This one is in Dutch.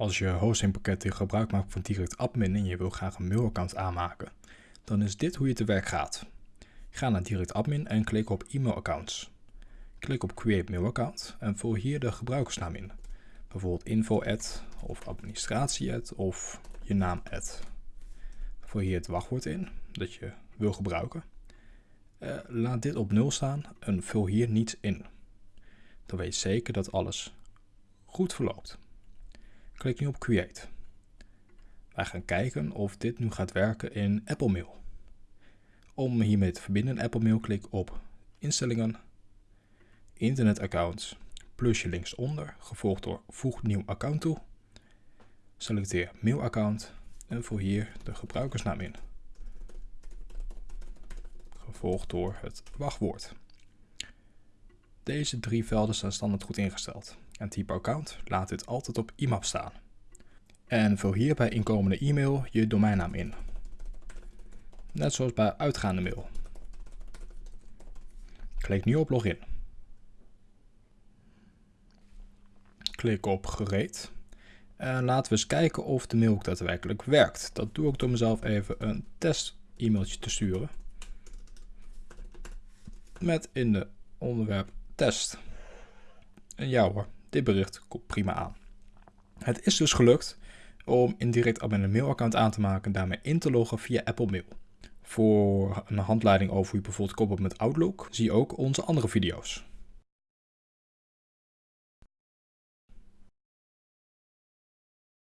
Als je hostingpakketten gebruik maakt van Direct Admin en je wil graag een mailaccount aanmaken, dan is dit hoe je te werk gaat. Ga naar Direct Admin en klik op e-mailaccounts. Klik op Create Mail Account en vul hier de gebruikersnaam in. Bijvoorbeeld info of administratie of je naam Vul hier het wachtwoord in dat je wil gebruiken. Uh, laat dit op 0 staan en vul hier niets in. Dan weet je zeker dat alles goed verloopt. Klik nu op Create. Wij gaan kijken of dit nu gaat werken in Apple Mail. Om hiermee te verbinden in Apple Mail klik op Instellingen, Internetaccounts, plusje linksonder, gevolgd door Voeg nieuw account toe. Selecteer mailaccount en vul hier de gebruikersnaam in. Gevolgd door het wachtwoord. Deze drie velden zijn standaard goed ingesteld en type account laat dit altijd op IMAP staan. En vul hier bij inkomende e-mail je domeinnaam in. Net zoals bij uitgaande mail. Klik nu op login. Klik op gereed. En laten we eens kijken of de mail ook daadwerkelijk werkt. Dat doe ik door mezelf even een test e-mailtje te sturen. Met in de onderwerp test. En ja hoor, dit bericht komt prima aan. Het is dus gelukt om indirect admin een mailaccount aan te maken en daarmee in te loggen via Apple Mail. Voor een handleiding over hoe je bijvoorbeeld koppelt met Outlook, zie ook onze andere video's.